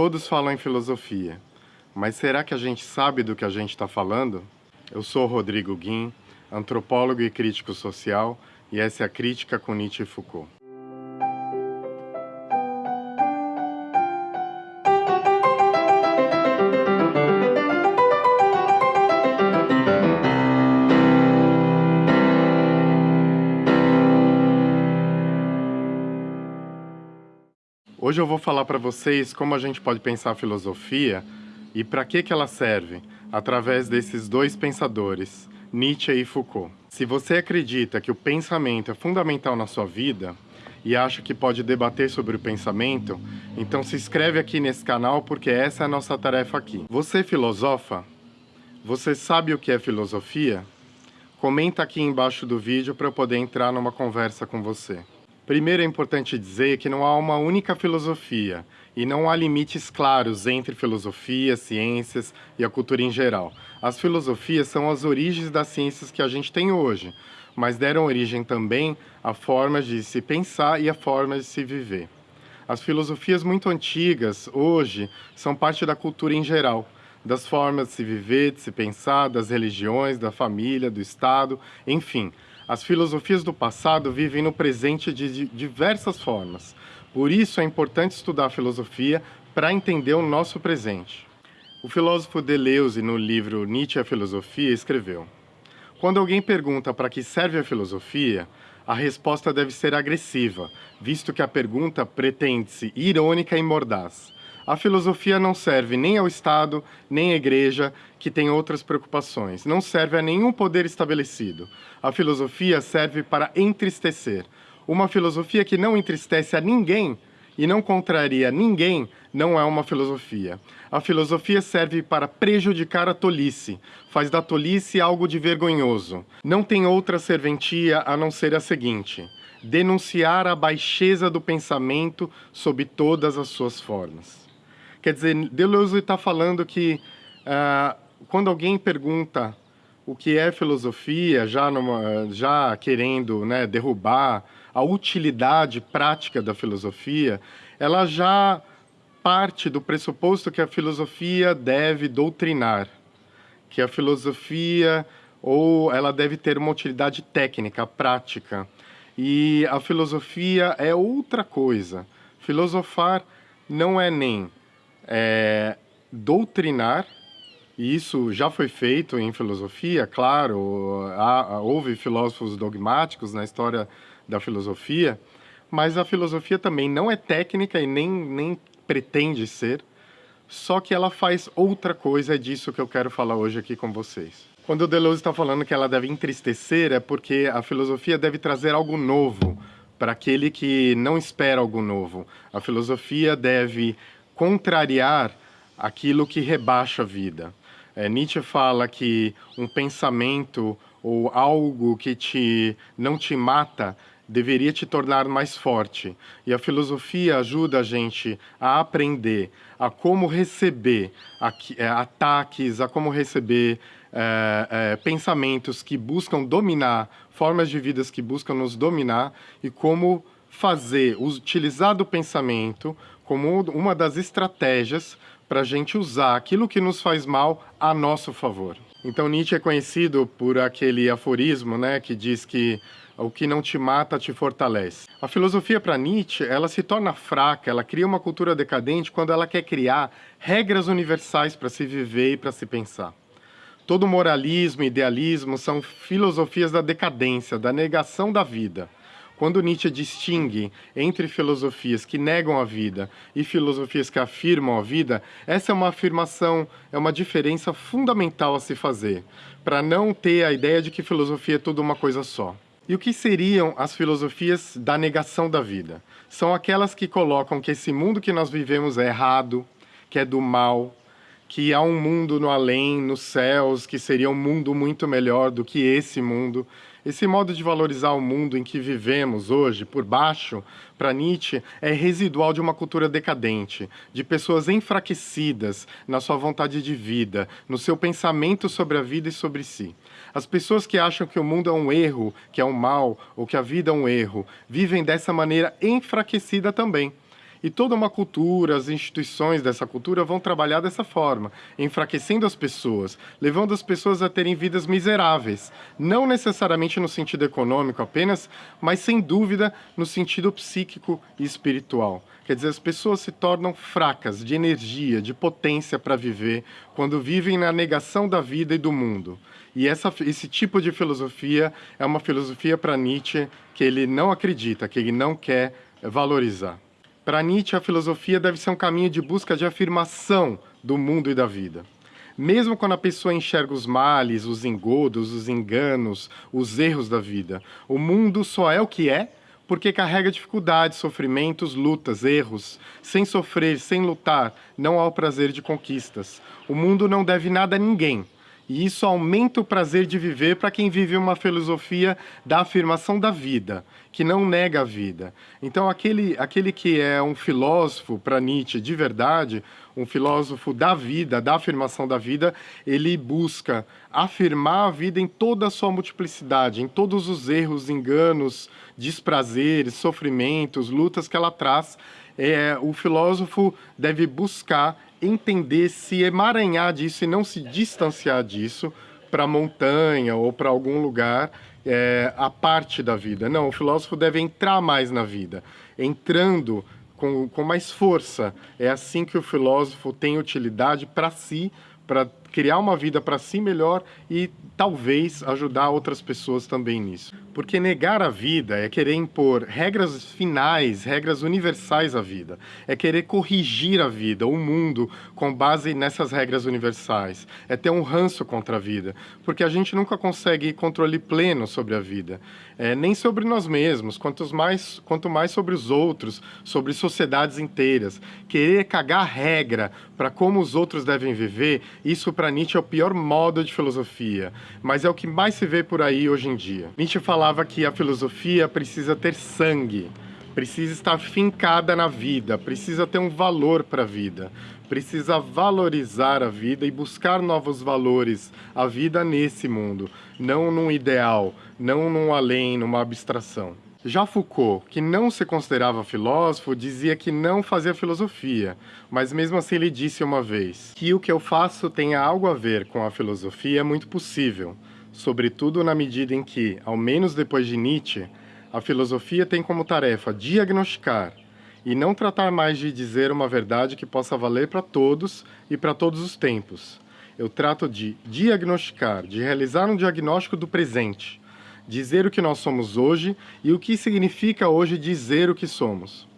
Todos falam em filosofia, mas será que a gente sabe do que a gente está falando? Eu sou Rodrigo Guim, antropólogo e crítico social, e essa é a Crítica com Nietzsche e Foucault. Hoje eu vou falar para vocês como a gente pode pensar a filosofia e para que, que ela serve, através desses dois pensadores, Nietzsche e Foucault. Se você acredita que o pensamento é fundamental na sua vida e acha que pode debater sobre o pensamento, então se inscreve aqui nesse canal porque essa é a nossa tarefa aqui. Você filosofa? Você sabe o que é filosofia? Comenta aqui embaixo do vídeo para eu poder entrar numa conversa com você. Primeiro é importante dizer que não há uma única filosofia e não há limites claros entre filosofia, ciências e a cultura em geral. As filosofias são as origens das ciências que a gente tem hoje, mas deram origem também a formas de se pensar e a formas de se viver. As filosofias muito antigas, hoje, são parte da cultura em geral, das formas de se viver, de se pensar, das religiões, da família, do Estado, enfim. As filosofias do passado vivem no presente de diversas formas. Por isso é importante estudar a filosofia para entender o nosso presente. O filósofo Deleuze, no livro Nietzsche e a Filosofia, escreveu Quando alguém pergunta para que serve a filosofia, a resposta deve ser agressiva, visto que a pergunta pretende-se irônica e mordaz. A filosofia não serve nem ao Estado, nem à Igreja, que tem outras preocupações. Não serve a nenhum poder estabelecido. A filosofia serve para entristecer. Uma filosofia que não entristece a ninguém e não contraria ninguém não é uma filosofia. A filosofia serve para prejudicar a tolice, faz da tolice algo de vergonhoso. Não tem outra serventia a não ser a seguinte: denunciar a baixeza do pensamento sob todas as suas formas. Quer dizer, Deleuze está falando que uh, quando alguém pergunta o que é filosofia, já, numa, já querendo né, derrubar a utilidade prática da filosofia, ela já parte do pressuposto que a filosofia deve doutrinar, que a filosofia ou ela deve ter uma utilidade técnica, prática. E a filosofia é outra coisa. Filosofar não é nem é, doutrinar, e isso já foi feito em filosofia, claro, há, houve filósofos dogmáticos na história da filosofia, mas a filosofia também não é técnica e nem, nem pretende ser, só que ela faz outra coisa, é disso que eu quero falar hoje aqui com vocês. Quando o Deleuze está falando que ela deve entristecer, é porque a filosofia deve trazer algo novo para aquele que não espera algo novo. A filosofia deve contrariar aquilo que rebaixa a vida. É, Nietzsche fala que um pensamento ou algo que te, não te mata deveria te tornar mais forte. E a filosofia ajuda a gente a aprender a como receber é, ataques, a como receber é, é, pensamentos que buscam dominar, formas de vidas que buscam nos dominar e como fazer, utilizar do pensamento como uma das estratégias para a gente usar aquilo que nos faz mal a nosso favor. Então Nietzsche é conhecido por aquele aforismo né, que diz que o que não te mata te fortalece. A filosofia para Nietzsche, ela se torna fraca, ela cria uma cultura decadente quando ela quer criar regras universais para se viver e para se pensar. Todo moralismo e idealismo são filosofias da decadência, da negação da vida. Quando Nietzsche distingue entre filosofias que negam a vida e filosofias que afirmam a vida, essa é uma afirmação, é uma diferença fundamental a se fazer, para não ter a ideia de que filosofia é tudo uma coisa só. E o que seriam as filosofias da negação da vida? São aquelas que colocam que esse mundo que nós vivemos é errado, que é do mal, que há um mundo no além, nos céus, que seria um mundo muito melhor do que esse mundo, esse modo de valorizar o mundo em que vivemos hoje, por baixo, para Nietzsche, é residual de uma cultura decadente, de pessoas enfraquecidas na sua vontade de vida, no seu pensamento sobre a vida e sobre si. As pessoas que acham que o mundo é um erro, que é um mal, ou que a vida é um erro, vivem dessa maneira enfraquecida também. E toda uma cultura, as instituições dessa cultura vão trabalhar dessa forma, enfraquecendo as pessoas, levando as pessoas a terem vidas miseráveis. Não necessariamente no sentido econômico apenas, mas sem dúvida no sentido psíquico e espiritual. Quer dizer, as pessoas se tornam fracas de energia, de potência para viver, quando vivem na negação da vida e do mundo. E essa, esse tipo de filosofia é uma filosofia para Nietzsche que ele não acredita, que ele não quer valorizar. Para Nietzsche, a filosofia deve ser um caminho de busca de afirmação do mundo e da vida. Mesmo quando a pessoa enxerga os males, os engodos, os enganos, os erros da vida, o mundo só é o que é porque carrega dificuldades, sofrimentos, lutas, erros. Sem sofrer, sem lutar, não há o prazer de conquistas. O mundo não deve nada a ninguém, e isso aumenta o prazer de viver para quem vive uma filosofia da afirmação da vida, que não nega a vida. Então, aquele, aquele que é um filósofo, para Nietzsche, de verdade, um filósofo da vida, da afirmação da vida, ele busca afirmar a vida em toda a sua multiplicidade, em todos os erros, enganos, desprazeres, sofrimentos, lutas que ela traz. É, o filósofo deve buscar entender, se emaranhar disso e não se distanciar disso para montanha ou para algum lugar é, a parte da vida. Não, o filósofo deve entrar mais na vida, entrando com, com mais força. É assim que o filósofo tem utilidade para si, para criar uma vida para si melhor e talvez ajudar outras pessoas também nisso. Porque negar a vida é querer impor regras finais, regras universais à vida. É querer corrigir a vida, o mundo, com base nessas regras universais. É ter um ranço contra a vida, porque a gente nunca consegue controle pleno sobre a vida. É, nem sobre nós mesmos, quanto mais, quanto mais sobre os outros, sobre sociedades inteiras. Querer cagar regra para como os outros devem viver, isso para Nietzsche é o pior modo de filosofia, mas é o que mais se vê por aí hoje em dia. Nietzsche falava que a filosofia precisa ter sangue, precisa estar fincada na vida, precisa ter um valor para a vida, precisa valorizar a vida e buscar novos valores, a vida nesse mundo, não num ideal, não num além, numa abstração. Já Foucault, que não se considerava filósofo, dizia que não fazia filosofia, mas mesmo assim ele disse uma vez que o que eu faço tenha algo a ver com a filosofia é muito possível, sobretudo na medida em que, ao menos depois de Nietzsche, a filosofia tem como tarefa diagnosticar e não tratar mais de dizer uma verdade que possa valer para todos e para todos os tempos. Eu trato de diagnosticar, de realizar um diagnóstico do presente, dizer o que nós somos hoje e o que significa hoje dizer o que somos.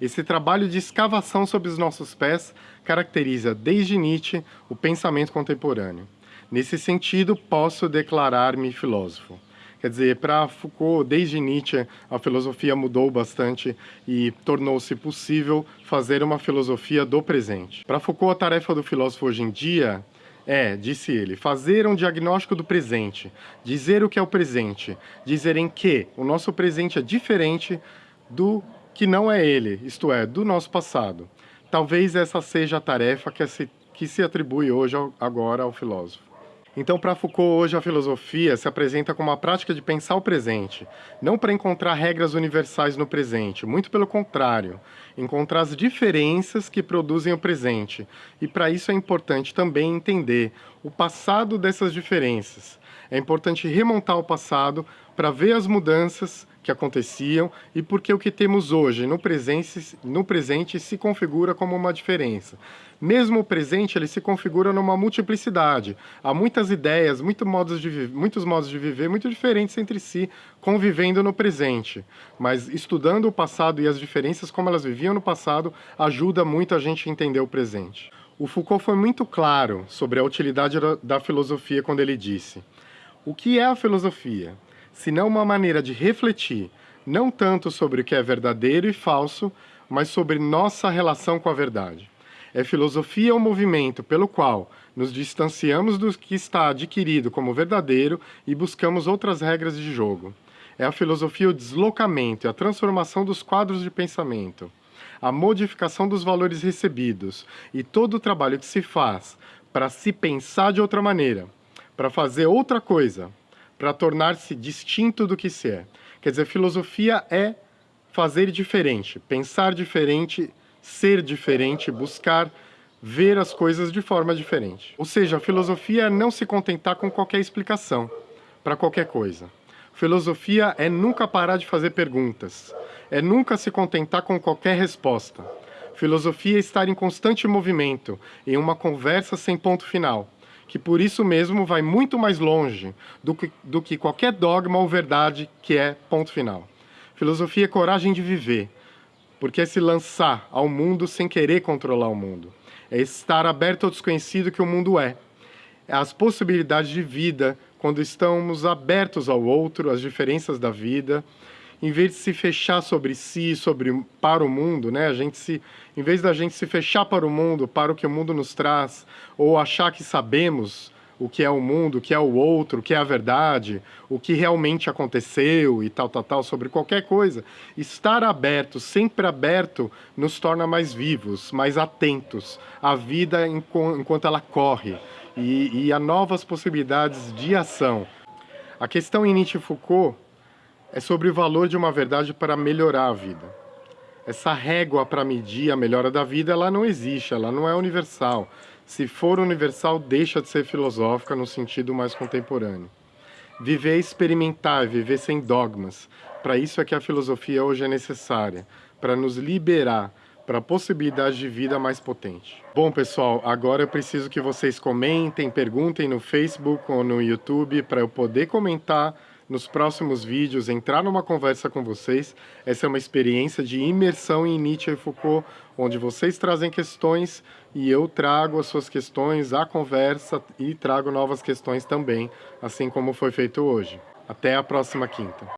Esse trabalho de escavação sob os nossos pés caracteriza, desde Nietzsche, o pensamento contemporâneo. Nesse sentido, posso declarar-me filósofo. Quer dizer, para Foucault, desde Nietzsche, a filosofia mudou bastante e tornou-se possível fazer uma filosofia do presente. Para Foucault, a tarefa do filósofo hoje em dia é, disse ele, fazer um diagnóstico do presente, dizer o que é o presente, dizer em que o nosso presente é diferente do que não é ele, isto é, do nosso passado. Talvez essa seja a tarefa que se, que se atribui hoje agora ao filósofo. Então, para Foucault, hoje a filosofia se apresenta como uma prática de pensar o presente, não para encontrar regras universais no presente, muito pelo contrário, encontrar as diferenças que produzem o presente. E para isso é importante também entender o passado dessas diferenças. É importante remontar o passado para ver as mudanças que aconteciam e porque o que temos hoje no presente, no presente se configura como uma diferença. Mesmo o presente ele se configura numa multiplicidade. Há muitas ideias, muito modos de muitos modos de viver muito diferentes entre si, convivendo no presente. Mas estudando o passado e as diferenças como elas viviam no passado ajuda muito a gente a entender o presente. O Foucault foi muito claro sobre a utilidade da filosofia quando ele disse o que é a filosofia? Senão uma maneira de refletir não tanto sobre o que é verdadeiro e falso, mas sobre nossa relação com a verdade. É filosofia o movimento pelo qual nos distanciamos do que está adquirido como verdadeiro e buscamos outras regras de jogo. É a filosofia o deslocamento e a transformação dos quadros de pensamento, a modificação dos valores recebidos e todo o trabalho que se faz para se pensar de outra maneira, para fazer outra coisa, para tornar-se distinto do que se é. Quer dizer, filosofia é fazer diferente, pensar diferente ser diferente, buscar ver as coisas de forma diferente. Ou seja, a filosofia é não se contentar com qualquer explicação para qualquer coisa. Filosofia é nunca parar de fazer perguntas, é nunca se contentar com qualquer resposta. Filosofia é estar em constante movimento, em uma conversa sem ponto final, que por isso mesmo vai muito mais longe do que, do que qualquer dogma ou verdade que é ponto final. Filosofia é coragem de viver, porque é se lançar ao mundo sem querer controlar o mundo. É estar aberto ao desconhecido que o mundo é. é as possibilidades de vida, quando estamos abertos ao outro, às diferenças da vida, em vez de se fechar sobre si, sobre para o mundo, né? A gente se, em vez da gente se fechar para o mundo, para o que o mundo nos traz, ou achar que sabemos o que é o mundo, o que é o outro, o que é a verdade, o que realmente aconteceu e tal, tal, tal, sobre qualquer coisa. Estar aberto, sempre aberto, nos torna mais vivos, mais atentos à vida enquanto ela corre e, e a novas possibilidades de ação. A questão em Nietzsche e Foucault é sobre o valor de uma verdade para melhorar a vida. Essa régua para medir a melhora da vida, ela não existe, ela não é universal. Se for universal, deixa de ser filosófica no sentido mais contemporâneo. Viver é experimentar, viver sem dogmas. Para isso é que a filosofia hoje é necessária, para nos liberar para a possibilidade de vida mais potente. Bom, pessoal, agora eu preciso que vocês comentem, perguntem no Facebook ou no YouTube para eu poder comentar nos próximos vídeos, entrar numa conversa com vocês. Essa é uma experiência de imersão em Nietzsche e Foucault, onde vocês trazem questões e eu trago as suas questões à conversa e trago novas questões também, assim como foi feito hoje. Até a próxima quinta.